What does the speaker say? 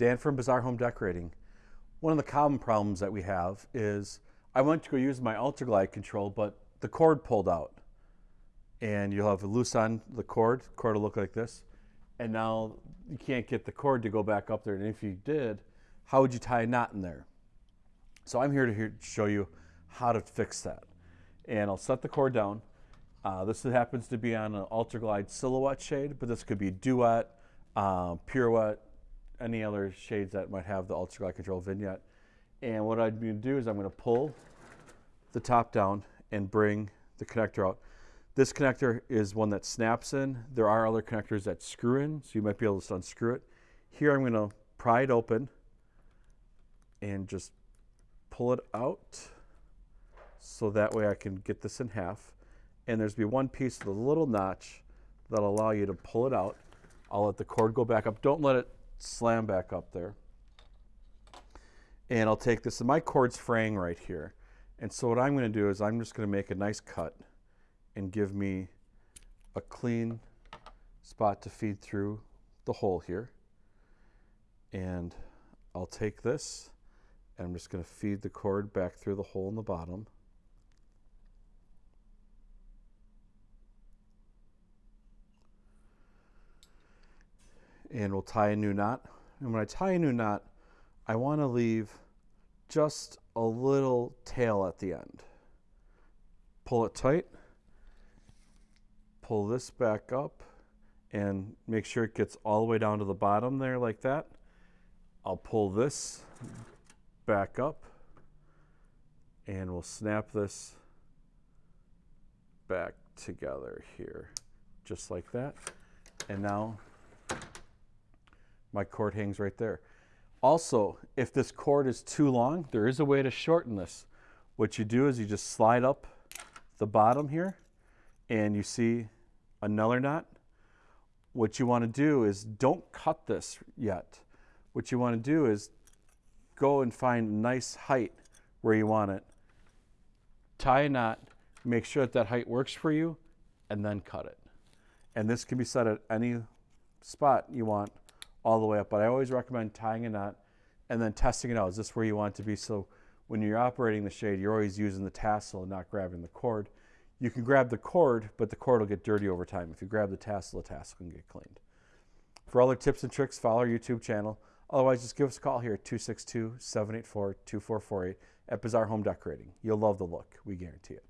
Dan from Bazaar Home Decorating. One of the common problems that we have is I went to go use my Ultraglide control, but the cord pulled out. And you'll have a loose on the cord, the cord will look like this. And now you can't get the cord to go back up there. And if you did, how would you tie a knot in there? So I'm here to here show you how to fix that. And I'll set the cord down. Uh, this happens to be on an Ultraglide Silhouette shade, but this could be Duette, uh, Pirouette, any other shades that might have the Ultraglide Control vignette. And what I'm going to do is I'm going to pull the top down and bring the connector out. This connector is one that snaps in. There are other connectors that screw in, so you might be able to unscrew it. Here I'm going to pry it open and just pull it out so that way I can get this in half. And there's be one piece with a little notch that'll allow you to pull it out. I'll let the cord go back up. Don't let it slam back up there. And I'll take this, and my cord's fraying right here. And so what I'm gonna do is I'm just gonna make a nice cut and give me a clean spot to feed through the hole here. And I'll take this and I'm just gonna feed the cord back through the hole in the bottom. And we'll tie a new knot. And when I tie a new knot, I want to leave just a little tail at the end. Pull it tight, pull this back up, and make sure it gets all the way down to the bottom there like that. I'll pull this back up, and we'll snap this back together here, just like that. And now my cord hangs right there. Also, if this cord is too long, there is a way to shorten this. What you do is you just slide up the bottom here and you see another knot. What you want to do is don't cut this yet. What you want to do is go and find a nice height where you want it. Tie a knot, make sure that that height works for you, and then cut it. And this can be set at any spot you want all the way up. But I always recommend tying a knot and then testing it out. Is this where you want it to be? So when you're operating the shade, you're always using the tassel and not grabbing the cord. You can grab the cord, but the cord will get dirty over time. If you grab the tassel, the tassel can get cleaned. For other tips and tricks, follow our YouTube channel. Otherwise, just give us a call here at 262-784-2448 at Bazaar Home Decorating. You'll love the look. We guarantee it.